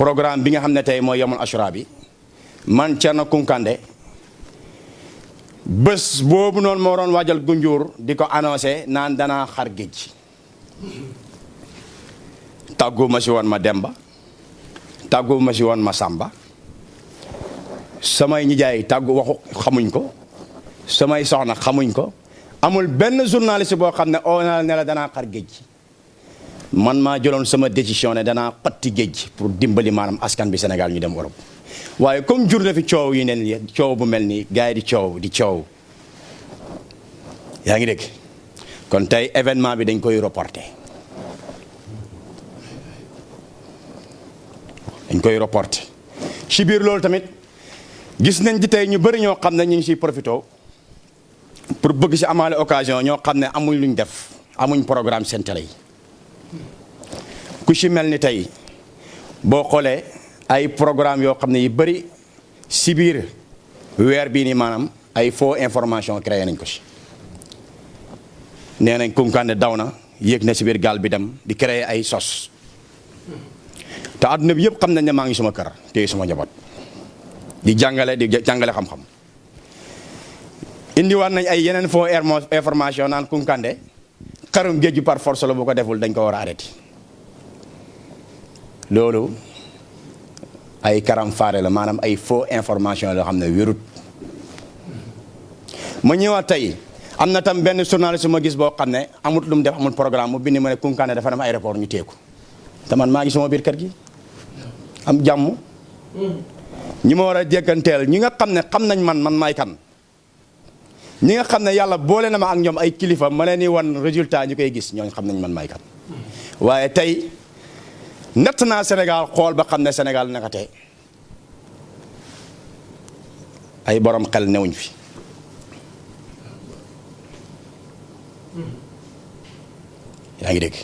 programme bi nga xam ne tey mooy yomul ashura bi. Man Thierno Kounkandé. Bés boobu noonu moo doon waajal gunjur di ko annoncé naan danaa xar géej. Tàggu ma si woon ma Demba. Tàggu ma si woon ma Samba. Samay waxu xamuñ ko. Samay soxna xamuñ ko. Amul benn journaliste boo xam ne oo ne la xar man maa jëloon sama décision ne danaa xotti géej pour dimbali askan bi Sénégal ñu dem Europe. Waaye comme jur fi coow yi ne nii coow bu mel nii di coow di coow. Yaa ngi dégg? Kon tey événement bi dañ koy reporter. Dañ koy reporter. Ci biir loolu tamit gis nañ di tey ñu bëri ñoo xam ne ñu profité pour bëgg si amaale occasion ñoo xam amuñ luñ def amuñ programme seen télé ku ci mel ni tey boo xoolee ay programme yoo xam ne yu bëri si biir weer bii nii maanaam ay faux information créé nañ ko si nee nañ Kounkandé daw na si biir gaal bi dem di ay sos. Te àdduna bi yëpp xam nañ ne maa ngi suma kër téye suma njaboot. Di jàngale di jàngale xam-xam. Indiwaat nañ ay yeneen faux information naan Kounkandé xarum géej gi par force la bu ko deful dañ ko war a arrêté. Loolu ay karam faare la maanaam ay faux information loo xam ne wérut. Ma ñëwaat tey am na tam benn journaliste ma gis boo xam ne amut lu mu def amul programme mu bind ma ne Kounkandé dafa dem aéroport ñu teeku te man maa ngi sama biir kër gi. Am jàmm. Ñi ma war a jékkanteel ñi nga xam ne xam nañ man man maay kan ñi nga xam ne yàlla boole na ma ak ñoom ay kilifa ma leen nii wan résultat ñu koy gis ñooñ xam nañ man may kan. waaye tey natt naa Sénégal xool ba xam ne Sénégal naka tey. ay borom xel newuñ fi. yaa ngi dégg?